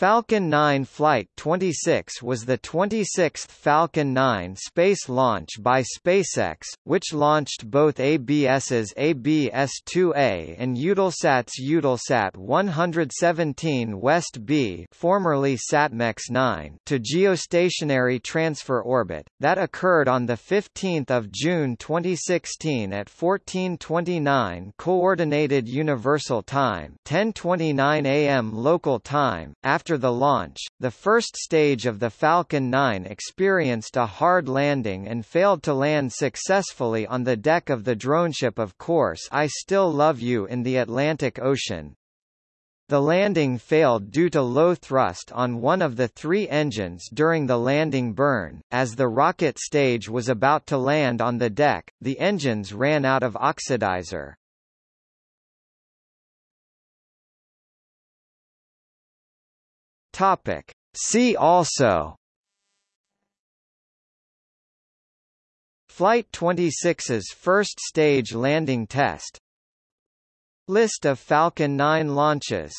Falcon 9 Flight 26 was the 26th Falcon 9 space launch by SpaceX, which launched both ABS's ABS-2A and Eutelsat's Eutelsat 117 West B formerly SatMex 9 to geostationary transfer orbit, that occurred on 15 June 2016 at 1429 Coordinated Universal Time 1029 am local time, after after the launch, the first stage of the Falcon 9 experienced a hard landing and failed to land successfully on the deck of the droneship of course I Still Love You in the Atlantic Ocean. The landing failed due to low thrust on one of the three engines during the landing burn. As the rocket stage was about to land on the deck, the engines ran out of oxidizer. Topic. See also. Flight 26's first stage landing test. List of Falcon 9 launches